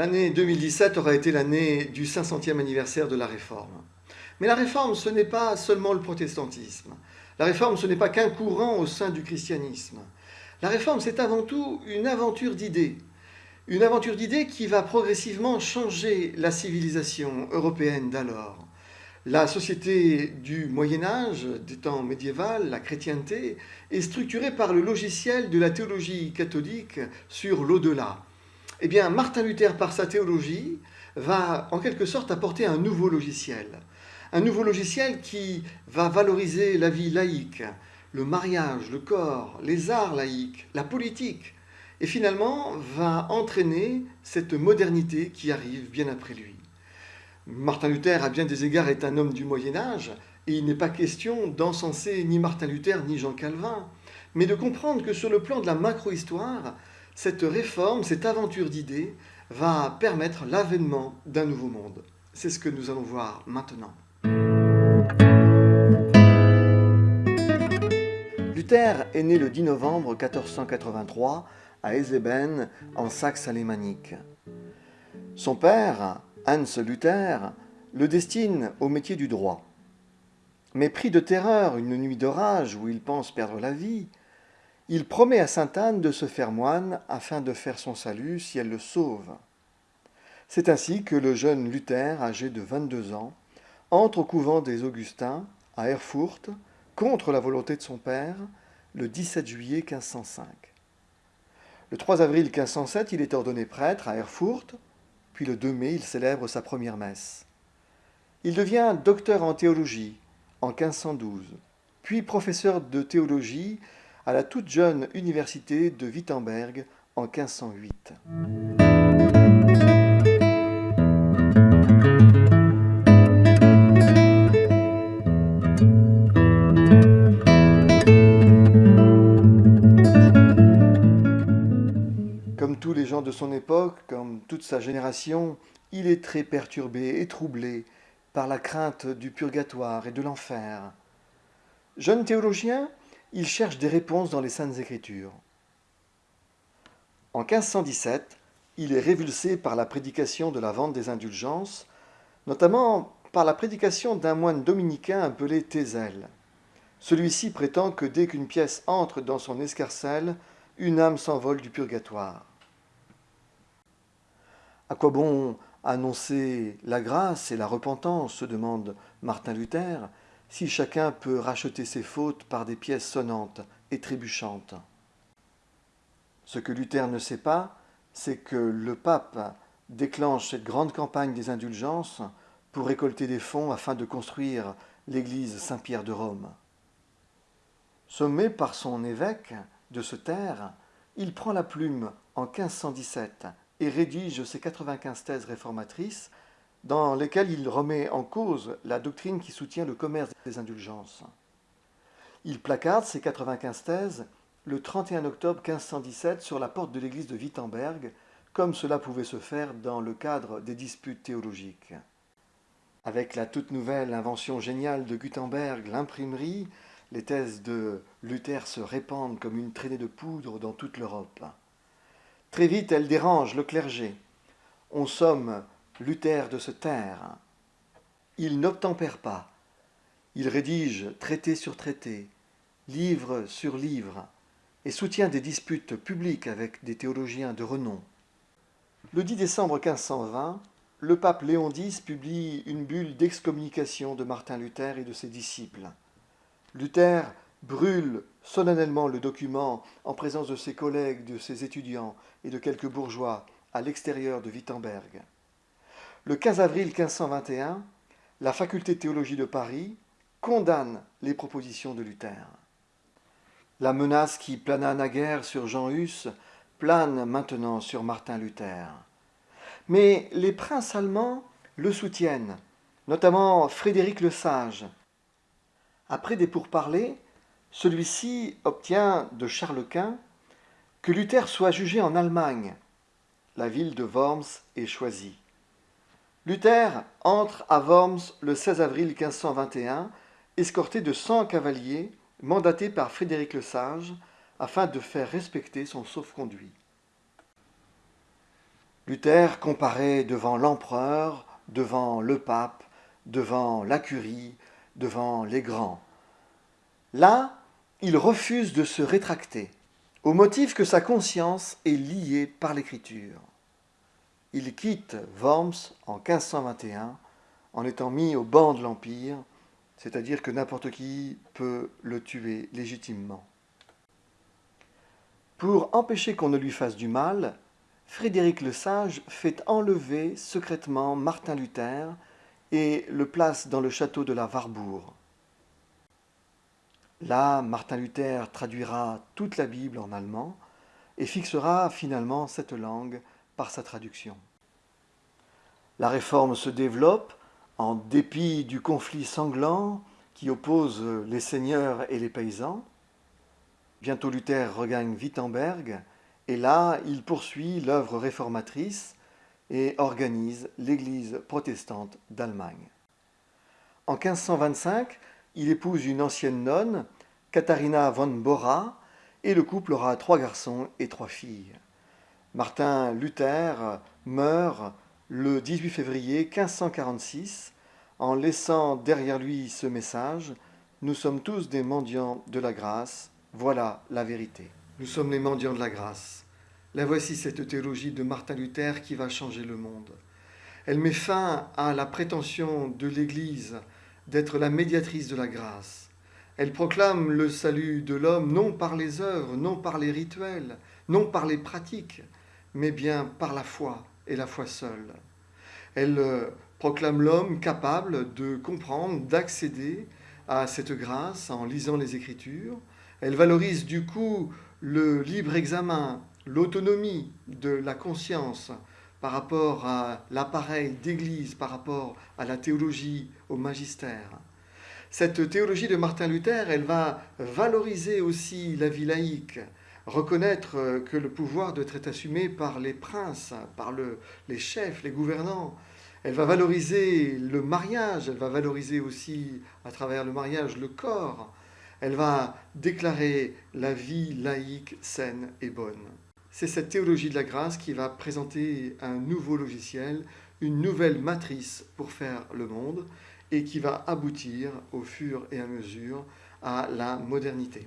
L'année 2017 aura été l'année du 500e anniversaire de la Réforme. Mais la Réforme, ce n'est pas seulement le protestantisme. La Réforme, ce n'est pas qu'un courant au sein du christianisme. La Réforme, c'est avant tout une aventure d'idées. Une aventure d'idées qui va progressivement changer la civilisation européenne d'alors. La société du Moyen Âge, des temps médiéval, la chrétienté, est structurée par le logiciel de la théologie catholique sur l'au-delà eh bien, Martin Luther, par sa théologie, va en quelque sorte apporter un nouveau logiciel. Un nouveau logiciel qui va valoriser la vie laïque, le mariage, le corps, les arts laïques, la politique, et finalement va entraîner cette modernité qui arrive bien après lui. Martin Luther, à bien des égards, est un homme du Moyen Âge, et il n'est pas question d'encenser ni Martin Luther ni Jean Calvin, mais de comprendre que sur le plan de la macro-histoire, cette réforme, cette aventure d'idées va permettre l'avènement d'un nouveau monde. C'est ce que nous allons voir maintenant. Luther est né le 10 novembre 1483 à Ezeben, en Saxe alémanique. Son père, Hans Luther, le destine au métier du droit. Mais pris de terreur une nuit d'orage où il pense perdre la vie, il promet à sainte Anne de se faire moine afin de faire son salut si elle le sauve. C'est ainsi que le jeune Luther, âgé de 22 ans, entre au couvent des Augustins à Erfurt contre la volonté de son père le 17 juillet 1505. Le 3 avril 1507, il est ordonné prêtre à Erfurt, puis le 2 mai, il célèbre sa première messe. Il devient docteur en théologie en 1512, puis professeur de théologie à la toute jeune université de Wittenberg en 1508. Comme tous les gens de son époque, comme toute sa génération, il est très perturbé et troublé par la crainte du purgatoire et de l'enfer. Jeune théologien, il cherche des réponses dans les Saintes Écritures. En 1517, il est révulsé par la prédication de la vente des indulgences, notamment par la prédication d'un moine dominicain appelé Thézel. Celui-ci prétend que dès qu'une pièce entre dans son escarcelle, une âme s'envole du purgatoire. À quoi bon annoncer la grâce et la repentance? se demande Martin Luther, si chacun peut racheter ses fautes par des pièces sonnantes et trébuchantes. Ce que Luther ne sait pas, c'est que le pape déclenche cette grande campagne des indulgences pour récolter des fonds afin de construire l'église Saint-Pierre de Rome. Sommé par son évêque de se taire, il prend la plume en 1517 et rédige ses 95 thèses réformatrices dans lesquels il remet en cause la doctrine qui soutient le commerce des indulgences. Il placarde ses 95 thèses le 31 octobre 1517 sur la porte de l'église de Wittenberg, comme cela pouvait se faire dans le cadre des disputes théologiques. Avec la toute nouvelle invention géniale de Gutenberg, l'imprimerie, les thèses de Luther se répandent comme une traînée de poudre dans toute l'Europe. Très vite, elles dérangent le clergé. On somme Luther de se taire. Il n'obtempère pas. Il rédige traité sur traité, livre sur livre, et soutient des disputes publiques avec des théologiens de renom. Le 10 décembre 1520, le pape Léon X publie une bulle d'excommunication de Martin Luther et de ses disciples. Luther brûle solennellement le document en présence de ses collègues, de ses étudiants et de quelques bourgeois à l'extérieur de Wittenberg. Le 15 avril 1521, la faculté de théologie de Paris condamne les propositions de Luther. La menace qui plana naguère sur Jean Hus plane maintenant sur Martin Luther. Mais les princes allemands le soutiennent, notamment Frédéric le Sage. Après des pourparlers, celui-ci obtient de Charles Quint que Luther soit jugé en Allemagne. La ville de Worms est choisie. Luther entre à Worms le 16 avril 1521, escorté de 100 cavaliers mandatés par Frédéric le Sage afin de faire respecter son sauf-conduit. Luther comparait devant l'empereur, devant le pape, devant la curie, devant les grands. Là, il refuse de se rétracter, au motif que sa conscience est liée par l'écriture. Il quitte Worms en 1521 en étant mis au banc de l'Empire, c'est-à-dire que n'importe qui peut le tuer légitimement. Pour empêcher qu'on ne lui fasse du mal, Frédéric le Sage fait enlever secrètement Martin Luther et le place dans le château de la Warburg. Là, Martin Luther traduira toute la Bible en allemand et fixera finalement cette langue sa traduction. La réforme se développe en dépit du conflit sanglant qui oppose les seigneurs et les paysans. Bientôt Luther regagne Wittenberg et là il poursuit l'œuvre réformatrice et organise l'Église protestante d'Allemagne. En 1525, il épouse une ancienne nonne, Katharina von Bora, et le couple aura trois garçons et trois filles. Martin Luther meurt le 18 février 1546 en laissant derrière lui ce message Nous sommes tous des mendiants de la grâce, voilà la vérité. Nous sommes les mendiants de la grâce. La voici cette théologie de Martin Luther qui va changer le monde. Elle met fin à la prétention de l'Église d'être la médiatrice de la grâce. Elle proclame le salut de l'homme non par les œuvres, non par les rituels, non par les pratiques, mais bien par la foi et la foi seule. Elle euh, proclame l'homme capable de comprendre, d'accéder à cette grâce en lisant les Écritures. Elle valorise du coup le libre examen, l'autonomie de la conscience par rapport à l'appareil d'Église, par rapport à la théologie, au magistère. Cette théologie de Martin Luther, elle va valoriser aussi la vie laïque, reconnaître que le pouvoir doit être assumé par les princes, par les chefs, les gouvernants. Elle va valoriser le mariage, elle va valoriser aussi à travers le mariage le corps. Elle va déclarer la vie laïque saine et bonne. C'est cette théologie de la grâce qui va présenter un nouveau logiciel, une nouvelle matrice pour faire le monde et qui va aboutir au fur et à mesure à la modernité.